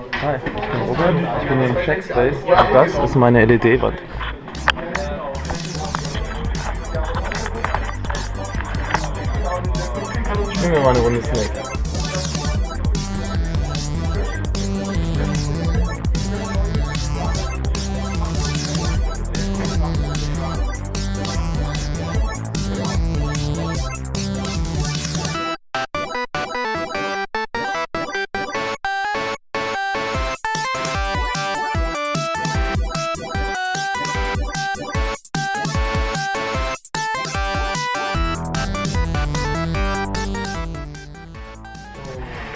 Hi, ich bin Robert, ich bin hier im Checkspace und das ist meine LED-Wand. Spielen wir mal eine Runde Snake.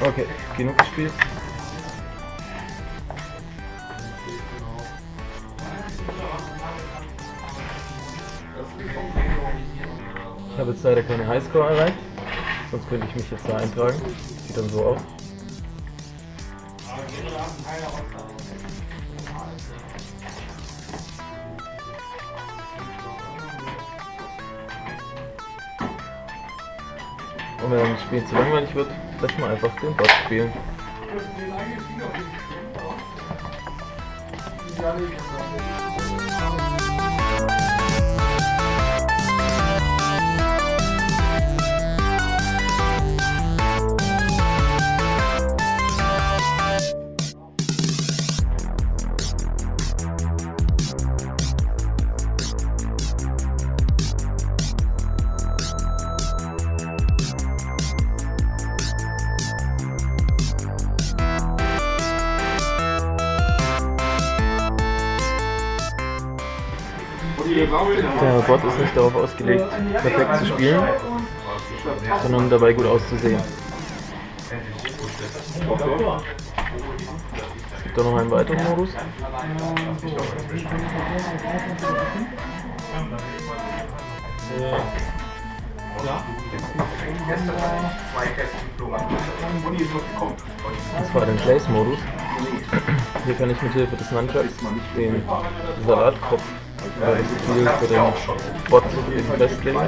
Okay, genug gespielt. Ich habe jetzt leider keine Highscore erreicht, sonst könnte ich mich jetzt da eintragen. Sieht dann so aus. Und wenn das Spiel zu langweilig wird, lass mal einfach den Bot spielen. Der Bot ist nicht darauf ausgelegt, perfekt zu spielen, sondern dabei gut auszusehen. Es gibt auch noch einen weiteren Modus. Das war der Place-Modus. Hier kann ich mit Hilfe des Nunchucks den Salatkopf das Ziel für den Bot eben festlegen.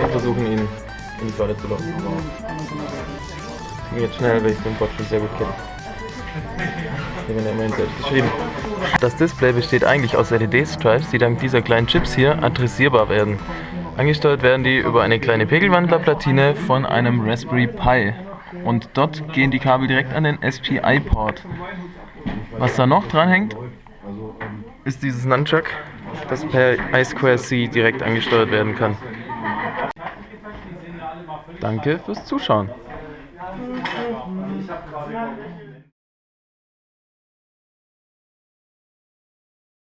Und versuchen ihn in die Falle zu locken. Jetzt schnell, weil ich den Bot schon sehr gut kenne. Das Display besteht eigentlich aus LED-Stripes, die dank dieser kleinen Chips hier adressierbar werden. Angesteuert werden die über eine kleine Pegelwandlerplatine von einem Raspberry Pi. Und dort gehen die Kabel direkt an den SPI-Port. Was da noch dran hängt, ist dieses Nunchuck, das per I2C direkt angesteuert werden kann. Danke fürs Zuschauen.